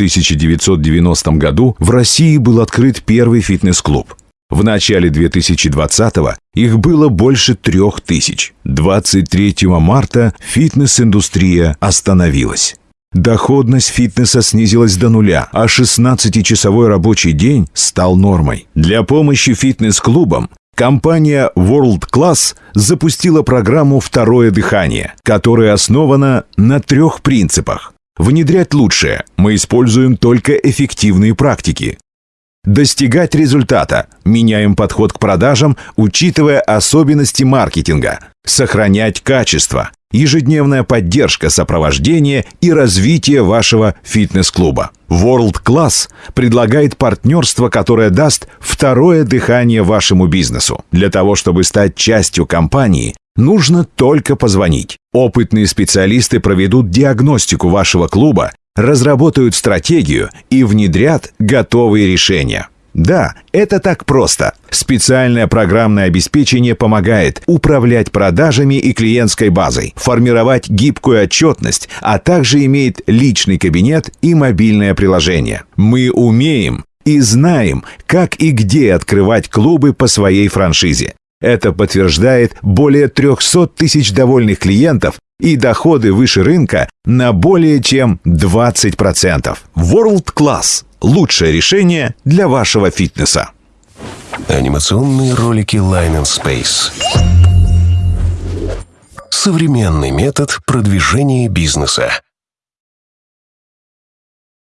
1990 году в России был открыт первый фитнес-клуб. В начале 2020-го их было больше трех тысяч. 23 марта фитнес-индустрия остановилась. Доходность фитнеса снизилась до нуля, а 16-часовой рабочий день стал нормой. Для помощи фитнес-клубам компания World Class запустила программу «Второе дыхание», которая основана на трех принципах. Внедрять лучшее. Мы используем только эффективные практики. Достигать результата. Меняем подход к продажам, учитывая особенности маркетинга. Сохранять качество ежедневная поддержка, сопровождение и развитие вашего фитнес-клуба. World Class предлагает партнерство, которое даст второе дыхание вашему бизнесу. Для того, чтобы стать частью компании, нужно только позвонить. Опытные специалисты проведут диагностику вашего клуба, разработают стратегию и внедрят готовые решения. Да, это так просто. Специальное программное обеспечение помогает управлять продажами и клиентской базой, формировать гибкую отчетность, а также имеет личный кабинет и мобильное приложение. Мы умеем и знаем, как и где открывать клубы по своей франшизе. Это подтверждает более 300 тысяч довольных клиентов и доходы выше рынка на более чем 20%. World Class – лучшее решение для вашего фитнеса. Анимационные ролики Line and Space. Современный метод продвижения бизнеса.